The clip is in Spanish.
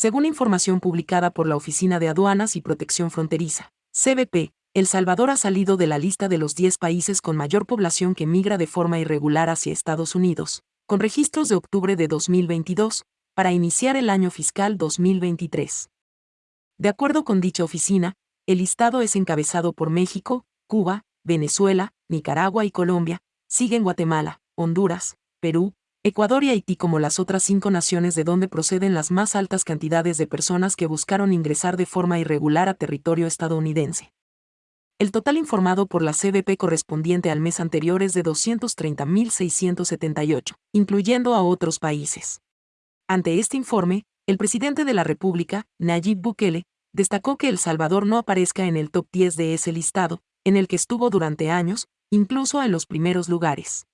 Según información publicada por la Oficina de Aduanas y Protección Fronteriza, CBP, El Salvador ha salido de la lista de los 10 países con mayor población que migra de forma irregular hacia Estados Unidos, con registros de octubre de 2022, para iniciar el año fiscal 2023. De acuerdo con dicha oficina, el listado es encabezado por México, Cuba, Venezuela, Nicaragua y Colombia, siguen Guatemala, Honduras, Perú, Ecuador y Haití como las otras cinco naciones de donde proceden las más altas cantidades de personas que buscaron ingresar de forma irregular a territorio estadounidense. El total informado por la CBP correspondiente al mes anterior es de 230.678, incluyendo a otros países. Ante este informe, el presidente de la República, Nayib Bukele, destacó que El Salvador no aparezca en el top 10 de ese listado, en el que estuvo durante años, incluso en los primeros lugares.